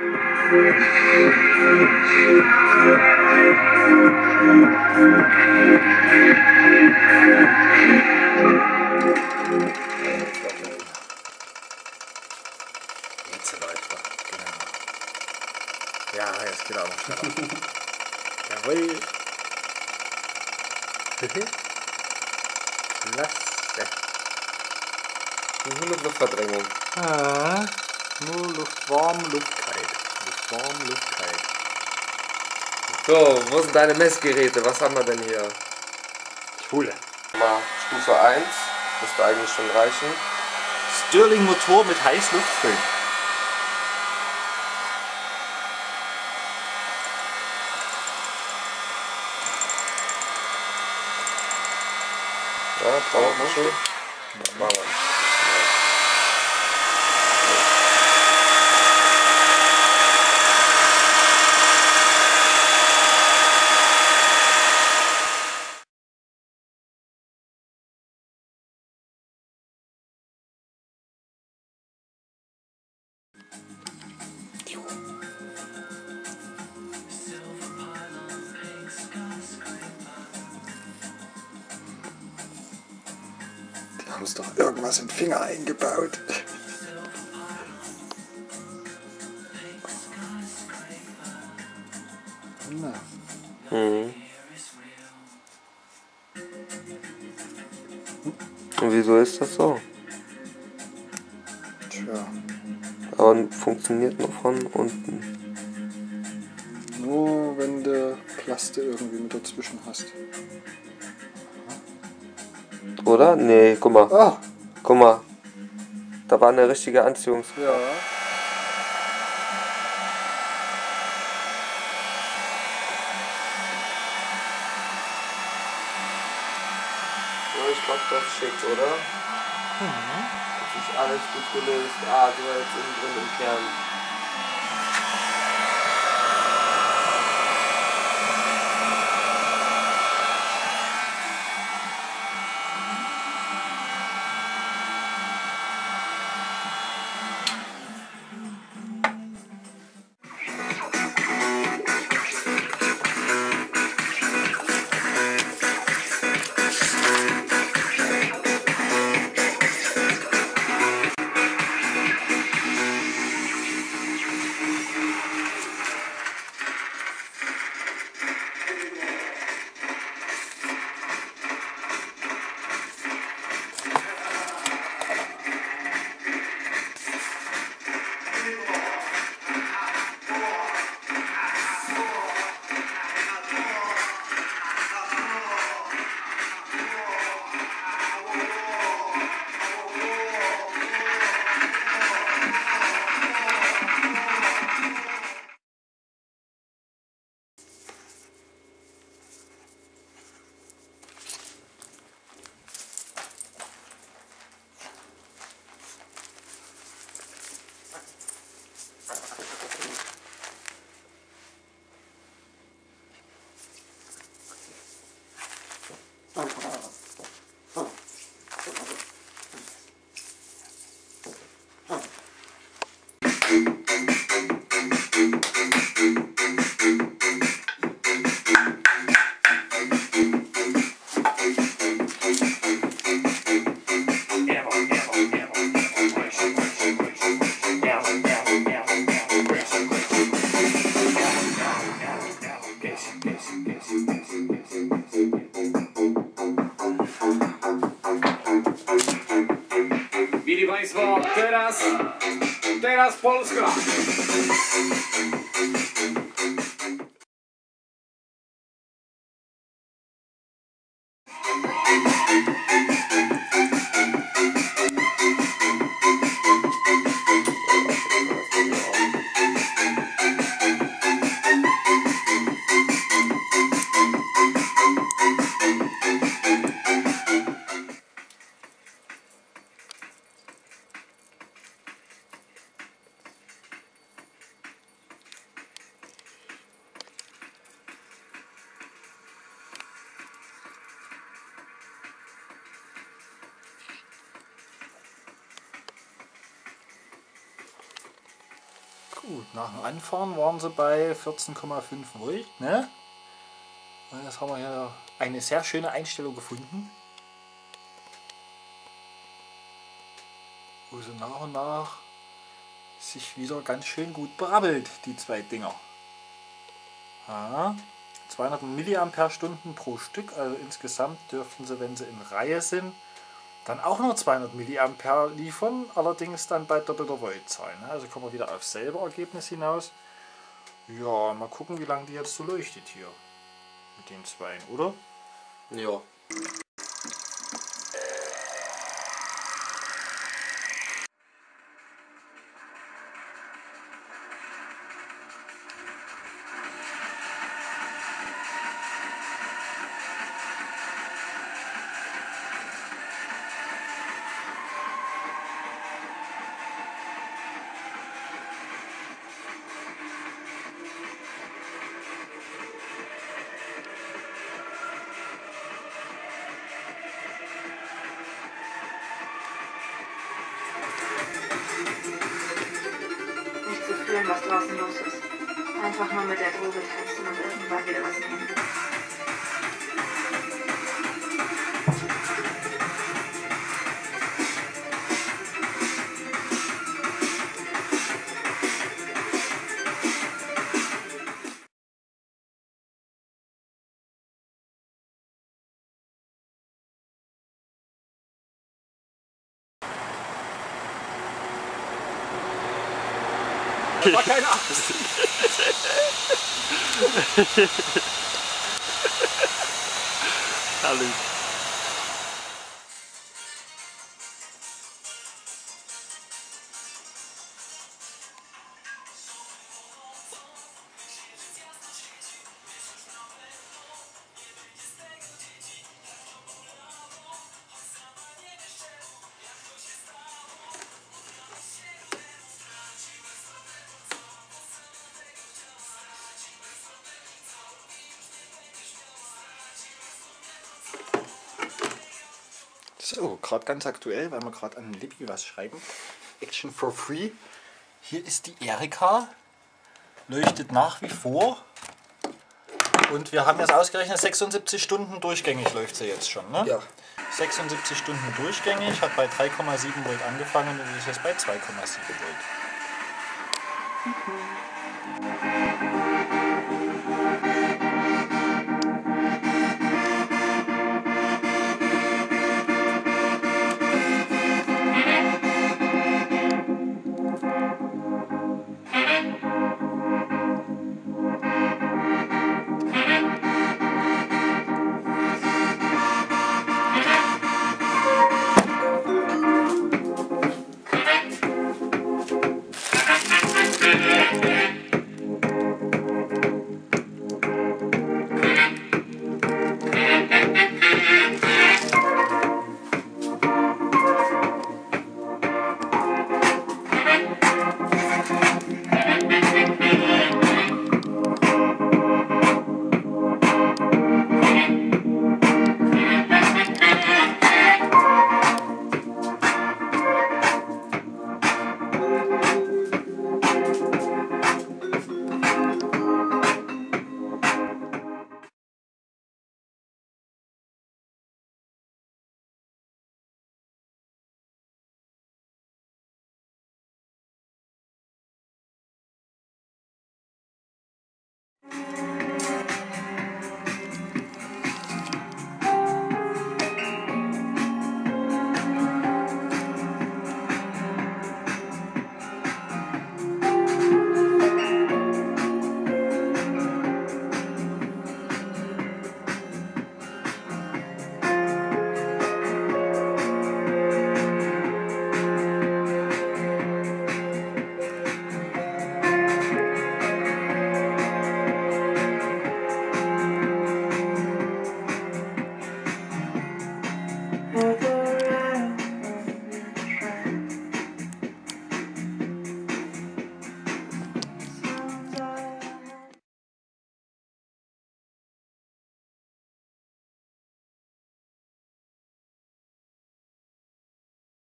Jetzt läuft er. Genau. Ja, jetzt geht er auch noch schneller. Jawohl. Klasse. Mit Luftverdrängung. Ah, nur Luft warm, Luft kalt. Luft warm, Luft kalt. So, wo sind deine Messgeräte? Was haben wir denn hier? Ich hole. Mal Stufe 1. Müsste eigentlich schon reichen. Stirling Motor mit Heißluftföhn. Ja, Powermuschel. Das machen wir. Haben uns doch irgendwas in den Finger eingebaut. Na, Mhm. Und wieso ist das so? tja, Aber funktioniert nur von unten. nur wenn du Plaste irgendwie mit dazwischen hast. Oder? Nee, guck mal. Ah, Guck mal. Da war eine richtige Anziehungs... ja. Ja, ich glaube, das ist schick, oder? Das ist alles gut gelöst. Ah, du war jetzt innen drin im Kern. Billy Weiswald, teraz Teraz Polska! Gut, nach dem Anfahren waren sie bei 14,5 Volt. Ne? Und jetzt haben wir hier eine sehr schöne Einstellung gefunden. Wo sie nach und nach sich wieder ganz schön gut berabbelt, die zwei Dinger. Ja, 200 mAh pro Stück, also insgesamt dürften sie, wenn sie in Reihe sind, dann auch nur 200 mA liefern, allerdings dann bei doppelter Voltzahl. Ne? Also kommen wir wieder auf selbe Ergebnis hinaus. Ja, mal gucken, wie lange die jetzt so leuchtet hier. Mit den zwei, oder? Ja. Fühlen, was draußen los ist. Einfach nur mit der Droge tanzen und irgendwann wieder was nehmen. Vai cair na Tá lindo. So, gerade ganz aktuell, weil wir gerade an Libby was schreiben. Action for Free. Hier ist die Erika. Leuchtet nach wie vor. Und wir haben jetzt ausgerechnet, 76 Stunden durchgängig läuft sie jetzt schon. Ne? Ja. 76 Stunden durchgängig, hat bei 3,7 Volt angefangen und ist jetzt bei 2,7 Volt.